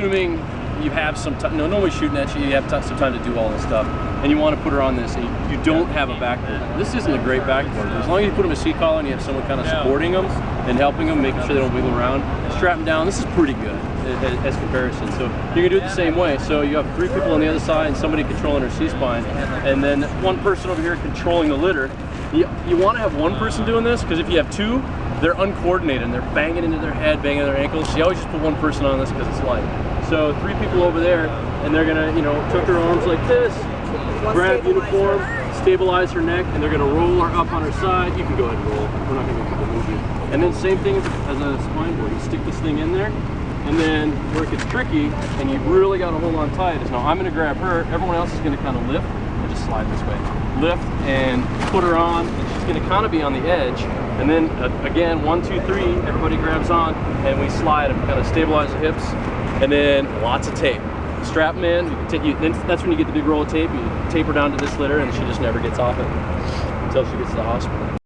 Assuming you have some time, no, nobody's shooting at you, you have some time to do all this stuff, and you want to put her on this, and you, you don't have a backboard. This isn't a great backboard. As long as you put them a C-collar and you have someone kind of supporting them and helping them, making sure they don't wiggle around, strap them down, this is pretty good as, as comparison. So you can do it the same way. So you have three people on the other side and somebody controlling her C-spine, and then one person over here controlling the litter. You, you want to have one person doing this, because if you have two, they're uncoordinated and they're banging into their head, banging their ankles. So you always just put one person on this because it's light. So three people over there, and they're gonna, you know, tuck her arms like this, grab uniform, stabilize her neck, and they're gonna roll her up on her side. You can go ahead and roll. We're not gonna make the movement. And then same thing as a spine board. You stick this thing in there, and then where it gets tricky, and you really gotta hold on tight, is now I'm gonna grab her, everyone else is gonna kind of lift, and just slide this way. Lift and put her on, and she's gonna kind of be on the edge, and then uh, again, one, two, three, everybody grabs on, and we slide and kind of stabilize the hips, and then lots of tape. Strap them in, you you, then that's when you get the big roll of tape, you tape her down to this litter, and she just never gets off it until she gets to the hospital.